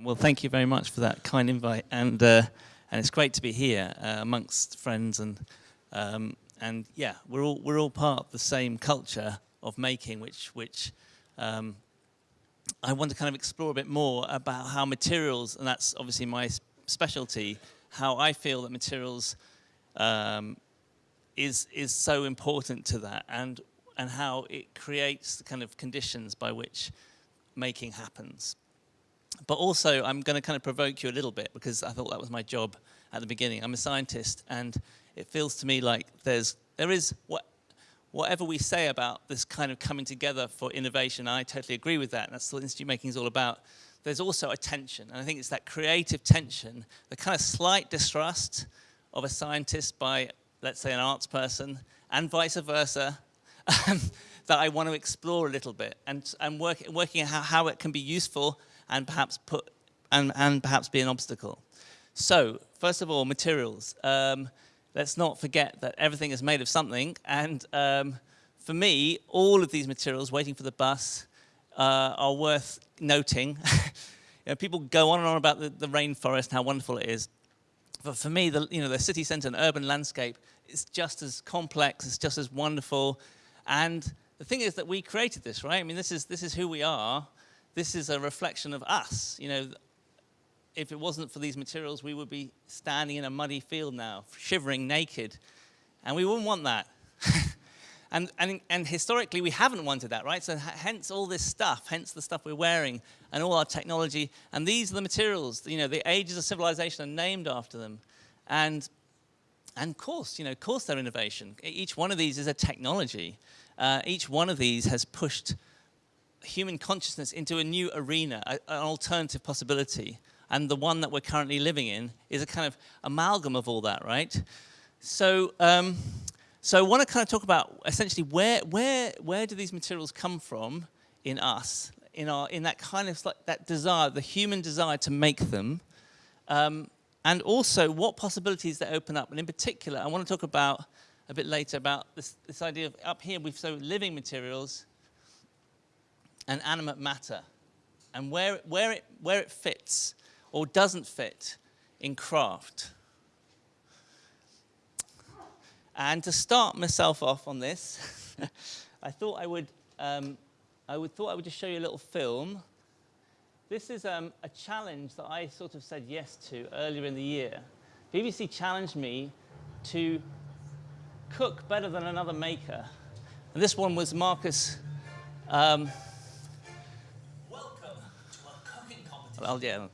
Well, thank you very much for that kind invite, and uh, and it's great to be here uh, amongst friends and um, and yeah, we're all we're all part of the same culture of making, which which um, I want to kind of explore a bit more about how materials, and that's obviously my specialty, how I feel that materials um, is is so important to that, and and how it creates the kind of conditions by which making happens. But also, I'm going to kind of provoke you a little bit because I thought that was my job at the beginning. I'm a scientist, and it feels to me like there's there is what whatever we say about this kind of coming together for innovation, I totally agree with that. And that's what institute making is all about. There's also a tension, and I think it's that creative tension, the kind of slight distrust of a scientist by, let's say, an arts person, and vice versa, that I want to explore a little bit, and, and work, working out how, how it can be useful and perhaps put and, and perhaps be an obstacle. So, first of all, materials. Um, let's not forget that everything is made of something. And um, for me, all of these materials waiting for the bus uh, are worth noting. you know, people go on and on about the, the rainforest and how wonderful it is. But for me, the, you know, the city center and urban landscape is just as complex, it's just as wonderful. And the thing is that we created this, right? I mean, this is, this is who we are. This is a reflection of us. You know, if it wasn't for these materials, we would be standing in a muddy field now, shivering naked. And we wouldn't want that. and, and, and historically, we haven't wanted that, right? So hence all this stuff, hence the stuff we're wearing and all our technology. And these are the materials, you know, the ages of civilization are named after them. And, and of course, you know, of course they're innovation. Each one of these is a technology. Uh, each one of these has pushed human consciousness into a new arena, a, an alternative possibility and the one that we're currently living in is a kind of amalgam of all that, right? So, um, so I want to kind of talk about essentially where, where, where do these materials come from in us, in, our, in that kind of like that desire, the human desire to make them, um, and also what possibilities they open up. And in particular, I want to talk about a bit later about this, this idea of up here, we've so living materials and animate matter and where, where, it, where it fits or doesn't fit in craft. And to start myself off on this, I thought I would, um, I would thought I would just show you a little film. This is um, a challenge that I sort of said yes to earlier in the year. BBC challenged me to cook better than another maker. And this one was Marcus. Um, 了解了。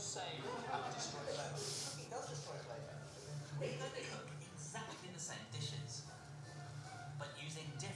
Cooking competition. Well, yeah,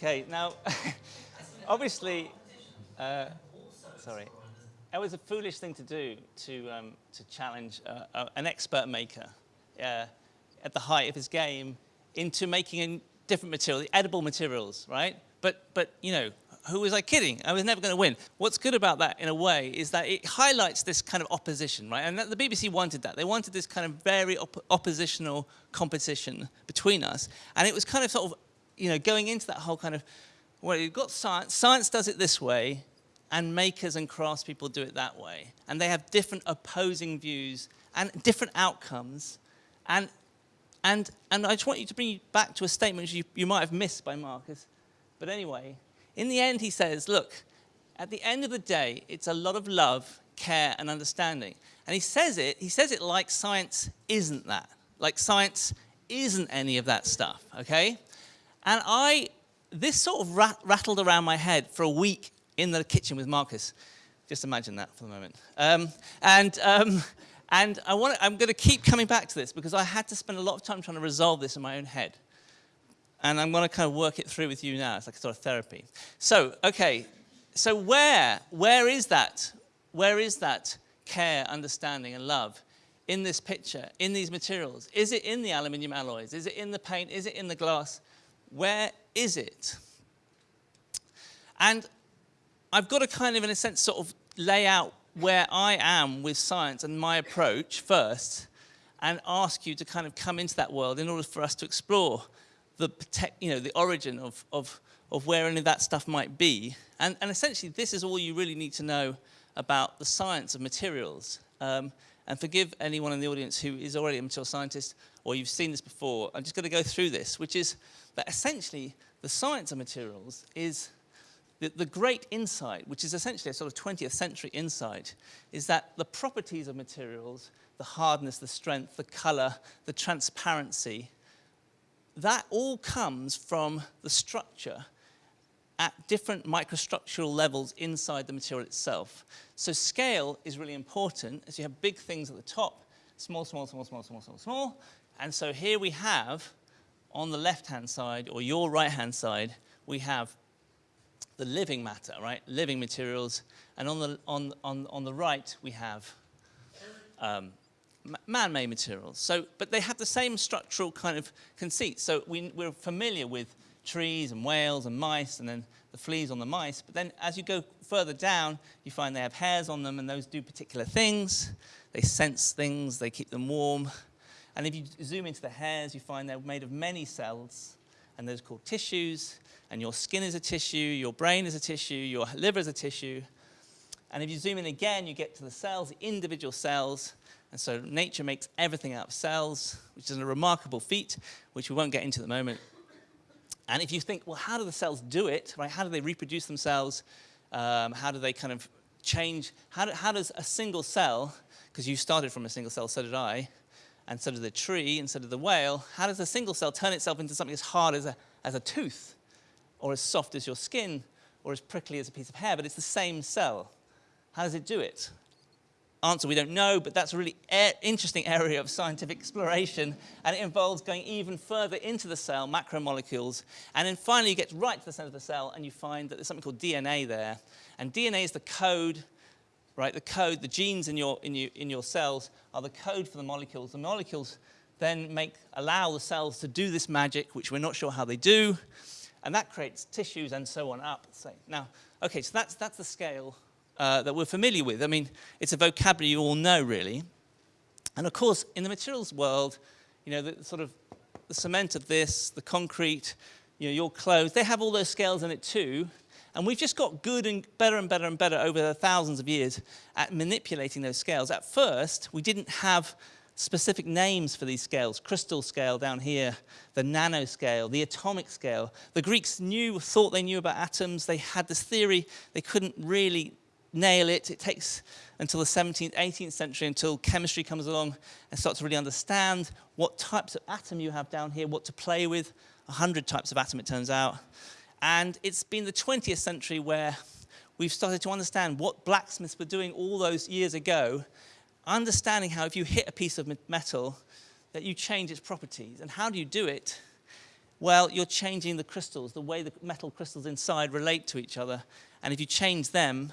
Okay, now, obviously, uh, sorry, it was a foolish thing to do to, um, to challenge an expert maker uh, at the height of his game into making a different material, edible materials, right? But, but, you know, who was I kidding? I was never going to win. What's good about that, in a way, is that it highlights this kind of opposition, right? And the BBC wanted that. They wanted this kind of very op oppositional competition between us. And it was kind of sort of, you know, going into that whole kind of, well, you've got science. Science does it this way, and makers and craftspeople do it that way. And they have different opposing views and different outcomes. And, and, and I just want you to bring you back to a statement you, you might have missed by Marcus. But anyway, in the end, he says, look, at the end of the day, it's a lot of love, care, and understanding. And he says it, he says it like science isn't that. Like science isn't any of that stuff, okay? And I, this sort of rat rattled around my head for a week in the kitchen with Marcus. Just imagine that for the moment. Um, and um, and I want I'm going to keep coming back to this because I had to spend a lot of time trying to resolve this in my own head. And I'm going to kind of work it through with you now. It's like a sort of therapy. So, okay. So where, where is that? Where is that care, understanding, and love in this picture, in these materials? Is it in the aluminium alloys? Is it in the paint? Is it in the glass? Where is it? And I've got to kind of, in a sense, sort of lay out where I am with science and my approach first and ask you to kind of come into that world in order for us to explore the, you know, the origin of, of, of where any of that stuff might be. And, and essentially, this is all you really need to know about the science of materials. Um, and forgive anyone in the audience who is already a material scientist or you've seen this before. I'm just going to go through this, which is that essentially the science of materials is the, the great insight, which is essentially a sort of 20th century insight, is that the properties of materials, the hardness, the strength, the color, the transparency, that all comes from the structure at different microstructural levels inside the material itself. So scale is really important as you have big things at the top, small, small, small, small, small, small, small. And so here we have, on the left-hand side, or your right-hand side, we have the living matter, right? Living materials. And on the, on, on, on the right, we have um, man-made materials. So, but they have the same structural kind of conceit. So we, we're familiar with trees and whales and mice and then the fleas on the mice. But then as you go further down, you find they have hairs on them and those do particular things. They sense things, they keep them warm. And if you zoom into the hairs, you find they're made of many cells and those are called tissues and your skin is a tissue, your brain is a tissue, your liver is a tissue. And if you zoom in again, you get to the cells, the individual cells. And so nature makes everything out of cells, which is a remarkable feat, which we won't get into at the moment. And if you think, well, how do the cells do it? Right? How do they reproduce themselves? Um, how do they kind of change? How, do, how does a single cell, because you started from a single cell, so did I, and so did the tree, and so did the whale, how does a single cell turn itself into something as hard as a, as a tooth? or as soft as your skin, or as prickly as a piece of hair, but it's the same cell. How does it do it? Answer, we don't know, but that's a really interesting area of scientific exploration, and it involves going even further into the cell, macromolecules, and then finally you get right to the center of the cell, and you find that there's something called DNA there, and DNA is the code, right, the code, the genes in your, in, you, in your cells are the code for the molecules. The molecules then make, allow the cells to do this magic, which we're not sure how they do, and that creates tissues and so on up. So now, okay, so that's, that's the scale uh, that we're familiar with. I mean, it's a vocabulary you all know, really. And of course, in the materials world, you know, the sort of the cement of this, the concrete, you know, your clothes, they have all those scales in it too. And we've just got good and better and better and better over the thousands of years at manipulating those scales. At first, we didn't have specific names for these scales, crystal scale down here, the nanoscale, the atomic scale. The Greeks knew, thought they knew about atoms. They had this theory. They couldn't really nail it. It takes until the 17th, 18th century until chemistry comes along and starts to really understand what types of atom you have down here, what to play with. 100 types of atom, it turns out. And it's been the 20th century where we've started to understand what blacksmiths were doing all those years ago understanding how if you hit a piece of metal, that you change its properties. And how do you do it? Well, you're changing the crystals, the way the metal crystals inside relate to each other. And if you change them,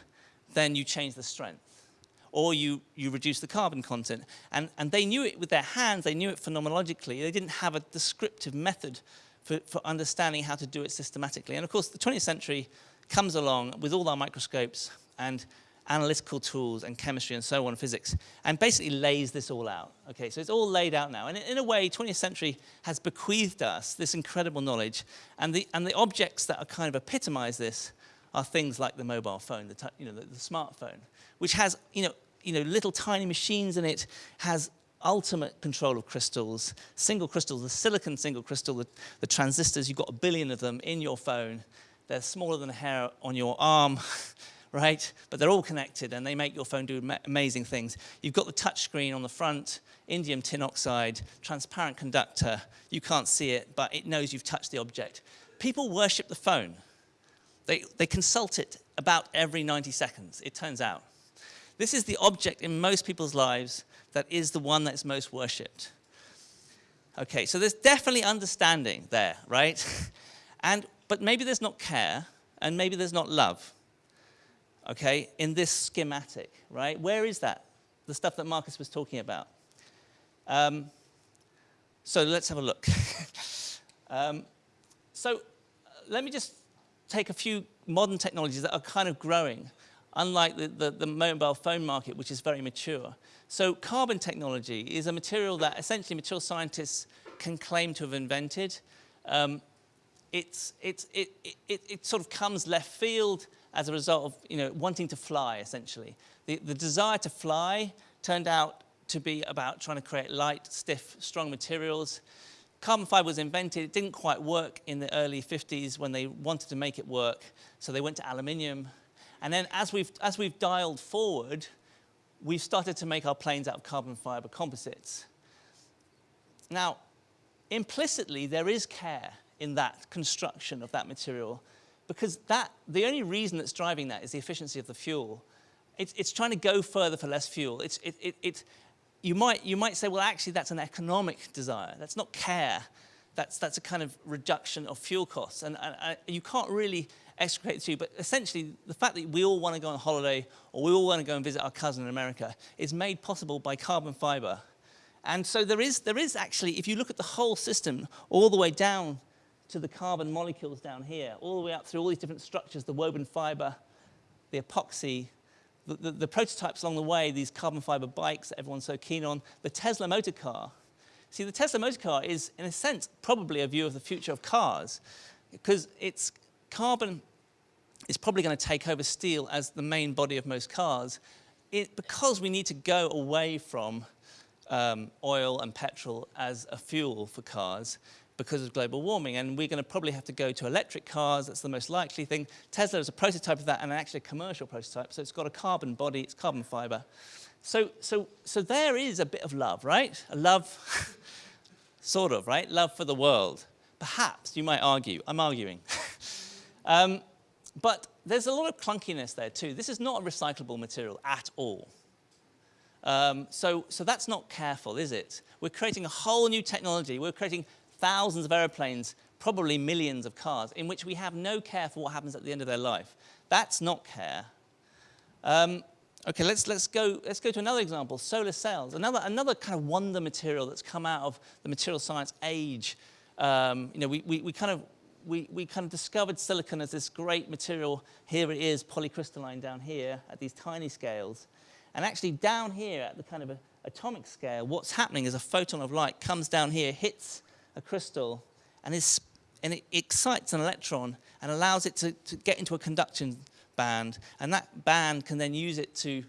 then you change the strength. Or you, you reduce the carbon content. And, and they knew it with their hands, they knew it phenomenologically. They didn't have a descriptive method for, for understanding how to do it systematically. And of course, the 20th century comes along with all our microscopes and analytical tools and chemistry and so on, physics, and basically lays this all out. Okay, so it's all laid out now. And in a way, 20th century has bequeathed us this incredible knowledge. And the, and the objects that are kind of epitomize this are things like the mobile phone, the, you know, the, the smartphone, which has you know, you know, little tiny machines in it, has ultimate control of crystals, single crystals, the silicon single crystal, the, the transistors, you've got a billion of them in your phone. They're smaller than a hair on your arm. right? But they're all connected and they make your phone do amazing things. You've got the touch screen on the front, indium tin oxide, transparent conductor. You can't see it, but it knows you've touched the object. People worship the phone. They, they consult it about every 90 seconds, it turns out. This is the object in most people's lives that is the one that's most worshipped. Okay, so there's definitely understanding there, right? And, but maybe there's not care, and maybe there's not love okay, in this schematic, right? Where is that? The stuff that Marcus was talking about. Um, so let's have a look. um, so uh, let me just take a few modern technologies that are kind of growing, unlike the, the, the, mobile phone market, which is very mature. So carbon technology is a material that essentially material scientists can claim to have invented. Um, it's, it's, it, it, it sort of comes left field as a result of you know, wanting to fly, essentially. The, the desire to fly turned out to be about trying to create light, stiff, strong materials. Carbon fiber was invented. It didn't quite work in the early 50s when they wanted to make it work, so they went to aluminium. And then as we've, as we've dialed forward, we've started to make our planes out of carbon fiber composites. Now, implicitly, there is care in that construction of that material because that, the only reason that's driving that is the efficiency of the fuel. It's, it's trying to go further for less fuel. It's, it, it, it, you, might, you might say, well, actually, that's an economic desire. That's not care. That's, that's a kind of reduction of fuel costs. And, and, and you can't really extricate the two, but essentially, the fact that we all want to go on holiday or we all want to go and visit our cousin in America is made possible by carbon fiber. And so there is, there is actually, if you look at the whole system, all the way down to the carbon molecules down here, all the way up through all these different structures, the woven fiber, the epoxy, the, the, the, prototypes along the way, these carbon fiber bikes that everyone's so keen on, the Tesla motor car. See, the Tesla motor car is, in a sense, probably a view of the future of cars, because it's carbon is probably going to take over steel as the main body of most cars, it, because we need to go away from um, oil and petrol as a fuel for cars, because of global warming. And we're going to probably have to go to electric cars. That's the most likely thing. Tesla is a prototype of that and actually a commercial prototype. So it's got a carbon body, it's carbon fiber. So, so, so there is a bit of love, right? A love, sort of, right? Love for the world. Perhaps, you might argue. I'm arguing. um, but there's a lot of clunkiness there too. This is not a recyclable material at all. Um, so, so that's not careful, is it? We're creating a whole new technology. We're creating thousands of aeroplanes, probably millions of cars, in which we have no care for what happens at the end of their life. That's not care. Um, okay, let's, let's, go, let's go to another example, solar cells, another, another kind of wonder material that's come out of the material science age. Um, you know, we, we, we, kind of, we, we kind of discovered silicon as this great material. Here it is, polycrystalline down here at these tiny scales. And actually down here at the kind of atomic scale, what's happening is a photon of light comes down here, hits a crystal and, is, and it excites an electron and allows it to, to get into a conduction band. And that band can then use it to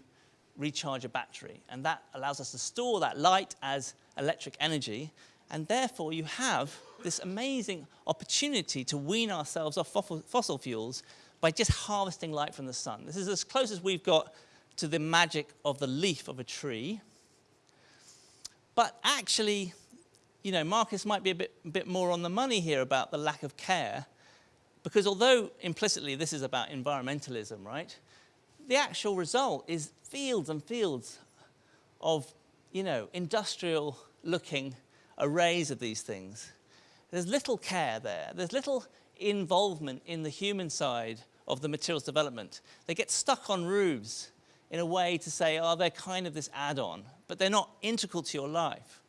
recharge a battery. And that allows us to store that light as electric energy. And therefore, you have this amazing opportunity to wean ourselves off fossil fuels by just harvesting light from the sun. This is as close as we've got to the magic of the leaf of a tree. But actually, you know, Marcus might be a bit, bit more on the money here about the lack of care, because although implicitly this is about environmentalism, right, the actual result is fields and fields of, you know, industrial looking arrays of these things. There's little care there. There's little involvement in the human side of the materials development. They get stuck on roofs in a way to say, oh, they're kind of this add-on, but they're not integral to your life.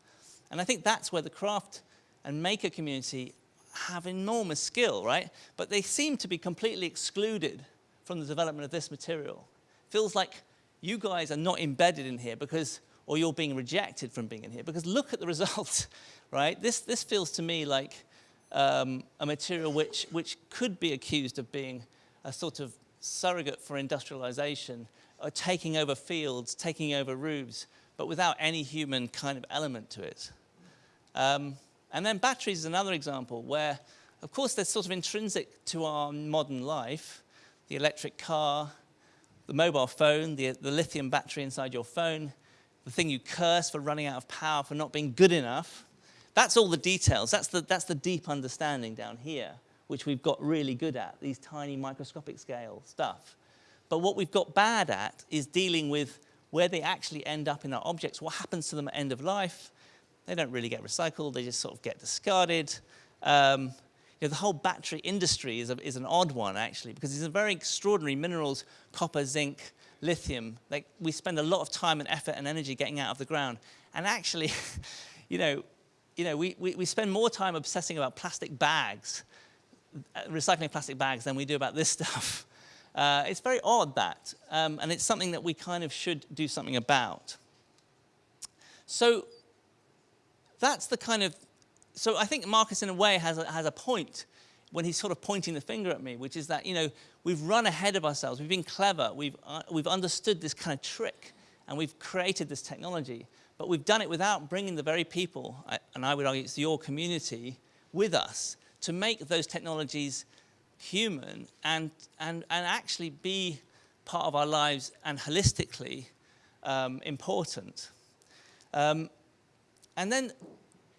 And I think that's where the craft and maker community have enormous skill, right? But they seem to be completely excluded from the development of this material. Feels like you guys are not embedded in here because, or you're being rejected from being in here because look at the results, right? This, this feels to me like um, a material which, which could be accused of being a sort of surrogate for industrialization, or taking over fields, taking over roofs, but without any human kind of element to it. Um, and then batteries is another example where, of course, they're sort of intrinsic to our modern life. The electric car, the mobile phone, the, the lithium battery inside your phone, the thing you curse for running out of power, for not being good enough. That's all the details. That's the, that's the deep understanding down here, which we've got really good at, these tiny microscopic scale stuff. But what we've got bad at is dealing with where they actually end up in our objects, what happens to them at end of life. They don't really get recycled, they just sort of get discarded. Um, you know, the whole battery industry is, a, is an odd one, actually, because these are very extraordinary minerals, copper, zinc, lithium. Like, we spend a lot of time and effort and energy getting out of the ground. And actually, you know, you know we, we, we spend more time obsessing about plastic bags, uh, recycling plastic bags, than we do about this stuff. Uh, it's very odd, that. Um, and it's something that we kind of should do something about. So that's the kind of so I think Marcus, in a way, has a, has a point when he's sort of pointing the finger at me, which is that, you know, we've run ahead of ourselves. We've been clever. We've, uh, we've understood this kind of trick, and we've created this technology. But we've done it without bringing the very people, and I would argue it's your community, with us to make those technologies human and, and, and actually be part of our lives and holistically um, important. Um, and then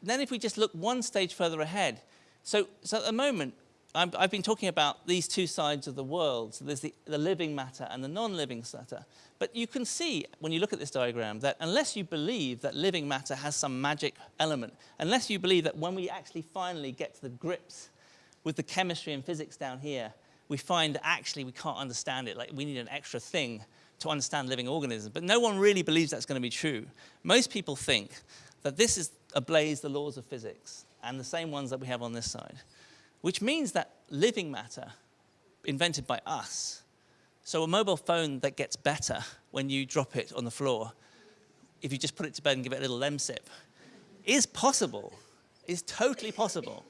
then if we just look one stage further ahead, so, so at the moment, i have been talking about these two sides of the world. So there's the, the living matter and the non-living matter. But you can see, when you look at this diagram, that unless you believe that living matter has some magic element, unless you believe that when we actually finally get to the grips with the chemistry and physics down here, we find that actually we can't understand it, like we need an extra thing to understand living organisms. But no one really believes that's going to be true. Most people think that this is ablaze the laws of physics, and the same ones that we have on this side, which means that living matter, invented by us, so a mobile phone that gets better when you drop it on the floor, if you just put it to bed and give it a little lemsip, is possible, is totally possible.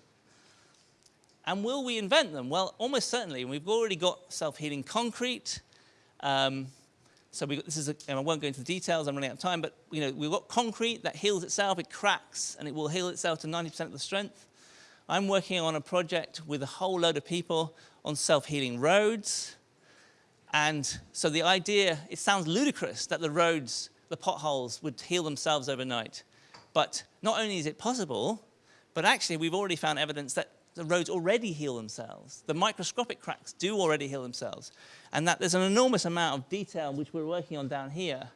And will we invent them? Well, almost certainly. We've already got self-healing concrete. Um, so we, this is, a, and I won't go into the details, I'm running out of time, but you know, we've got concrete that heals itself, it cracks, and it will heal itself to 90% of the strength. I'm working on a project with a whole load of people on self-healing roads. And so the idea, it sounds ludicrous that the roads, the potholes would heal themselves overnight. But not only is it possible, but actually we've already found evidence that the roads already heal themselves. The microscopic cracks do already heal themselves. And that there's an enormous amount of detail which we're working on down here,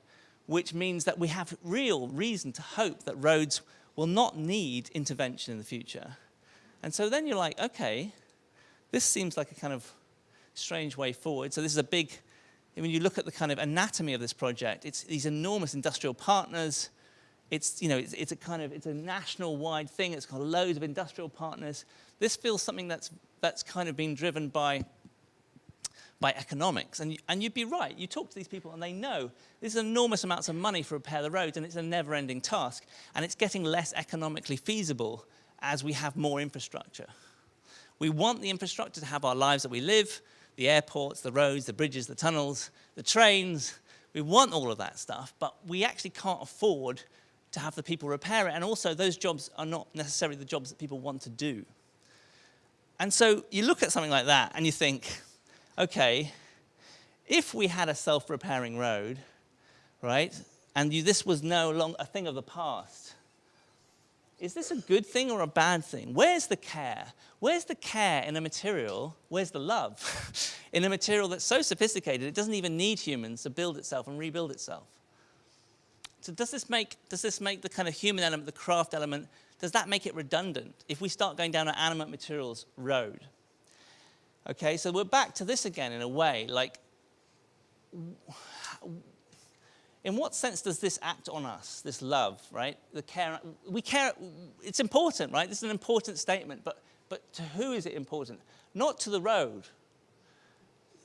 which means that we have real reason to hope that roads will not need intervention in the future. And so then you're like, okay, this seems like a kind of strange way forward. So this is a big, when you look at the kind of anatomy of this project, it's these enormous industrial partners, it's, you know, it's, it's, a kind of, it's a national wide thing. It's got loads of industrial partners. This feels something that's, that's kind of been driven by, by economics. And, and you'd be right. You talk to these people and they know there's enormous amounts of money for repair the roads and it's a never ending task. And it's getting less economically feasible as we have more infrastructure. We want the infrastructure to have our lives that we live, the airports, the roads, the bridges, the tunnels, the trains. We want all of that stuff, but we actually can't afford to have the people repair it. And also those jobs are not necessarily the jobs that people want to do. And so you look at something like that and you think, okay, if we had a self-repairing road, right, and you, this was no longer a thing of the past, is this a good thing or a bad thing? Where's the care? Where's the care in a material? Where's the love in a material that's so sophisticated it doesn't even need humans to build itself and rebuild itself? So does this make, does this make the kind of human element, the craft element, does that make it redundant if we start going down an animate materials road? Okay, so we're back to this again in a way, like, in what sense does this act on us, this love, right? The care, we care, it's important, right? This is an important statement, but, but to who is it important? Not to the road,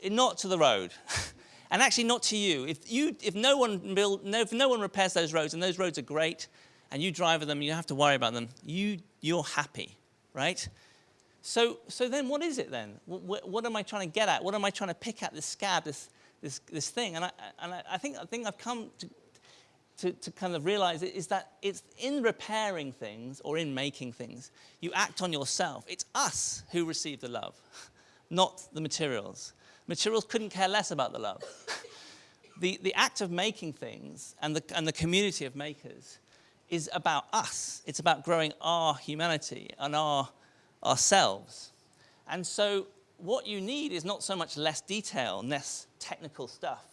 eh, not to the road. and actually not to you. If, you, if, no one build, no, if no one repairs those roads, and those roads are great, and you drive them, you have to worry about them, you, you're happy, right? So, so then what is it then? What, what, am I trying to get at? What am I trying to pick at, this scab, this, this, this thing? And, I, and I, I, think, I think I've come to, to, to kind of realize is that it's in repairing things or in making things, you act on yourself. It's us who receive the love, not the materials. Materials couldn't care less about the love. the, the act of making things and the, and the community of makers is about us. It's about growing our humanity and our, ourselves. And so what you need is not so much less detail, less technical stuff,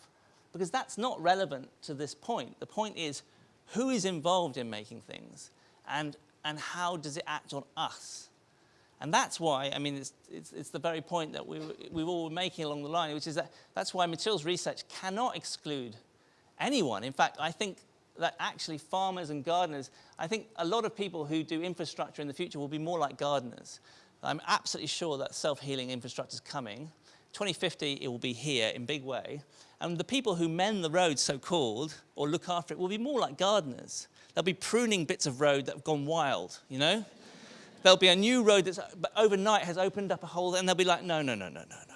because that's not relevant to this point. The point is who is involved in making things and, and how does it act on us? And that's why, I mean, it's, it's, it's, the very point that we, we all making along the line, which is that that's why materials research cannot exclude anyone. In fact, I think that actually farmers and gardeners, I think a lot of people who do infrastructure in the future will be more like gardeners. I'm absolutely sure that self-healing infrastructure is coming. 2050, it will be here in big way. And the people who mend the roads, so-called, or look after it, will be more like gardeners. They'll be pruning bits of road that have gone wild, you know? There'll be a new road that's overnight has opened up a hole and they'll be like, no, no, no, no, no, no.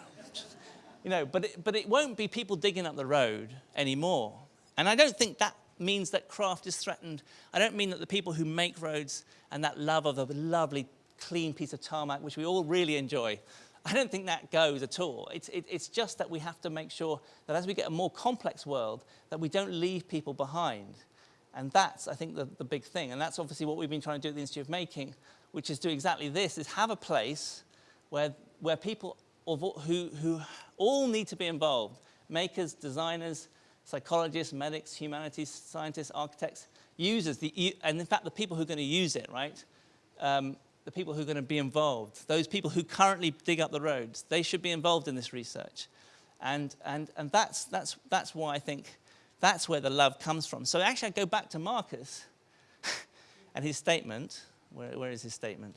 You know, but it, but it won't be people digging up the road anymore. And I don't think that means that craft is threatened. I don't mean that the people who make roads and that love of the lovely clean piece of tarmac, which we all really enjoy, I don't think that goes at all. It's, it, it's just that we have to make sure that as we get a more complex world, that we don't leave people behind. And that's, I think, the, the big thing. And that's obviously what we've been trying to do at the Institute of Making, which is do exactly this, is have a place where, where people of, who, who all need to be involved, makers, designers, psychologists, medics, humanities, scientists, architects, users, the, and in fact the people who are going to use it, right? Um, the people who are going to be involved, those people who currently dig up the roads, they should be involved in this research. And, and, and that's, that's, that's why I think that's where the love comes from. So actually I go back to Marcus and his statement, where, where is his statement?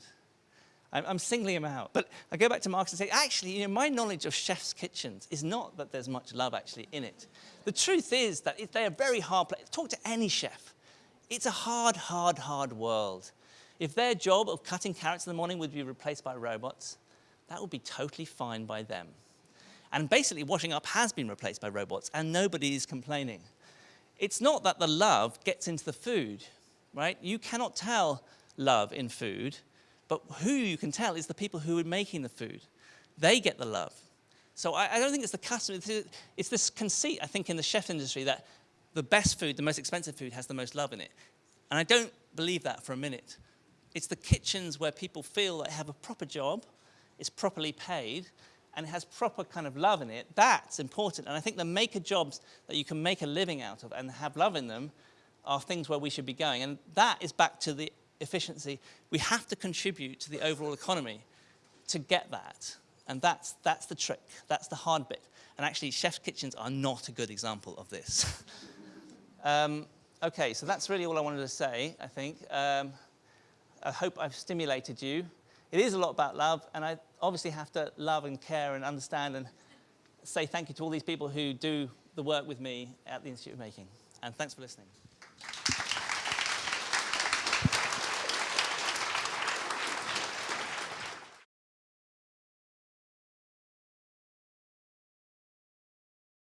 I'm, I'm, singling him out. But I go back to Marcus and say, actually, you know, my knowledge of chef's kitchens is not that there's much love actually in it. The truth is that they are very hard. Talk to any chef. It's a hard, hard, hard world. If their job of cutting carrots in the morning would be replaced by robots, that would be totally fine by them. And basically, washing up has been replaced by robots, and nobody is complaining. It's not that the love gets into the food, right? You cannot tell love in food, but who you can tell is the people who are making the food. They get the love. So I, I don't think it's the customer. It's, it's this conceit, I think, in the chef industry that the best food, the most expensive food, has the most love in it. And I don't believe that for a minute. It's the kitchens where people feel they have a proper job, it's properly paid, and it has proper kind of love in it. That's important. And I think the maker jobs that you can make a living out of and have love in them are things where we should be going. And that is back to the efficiency. We have to contribute to the overall economy to get that. And that's, that's the trick. That's the hard bit. And actually, chef's kitchens are not a good example of this. um, okay, so that's really all I wanted to say, I think. Um, I hope I've stimulated you. It is a lot about love, and I obviously have to love and care and understand and say thank you to all these people who do the work with me at the Institute of Making. And thanks for listening.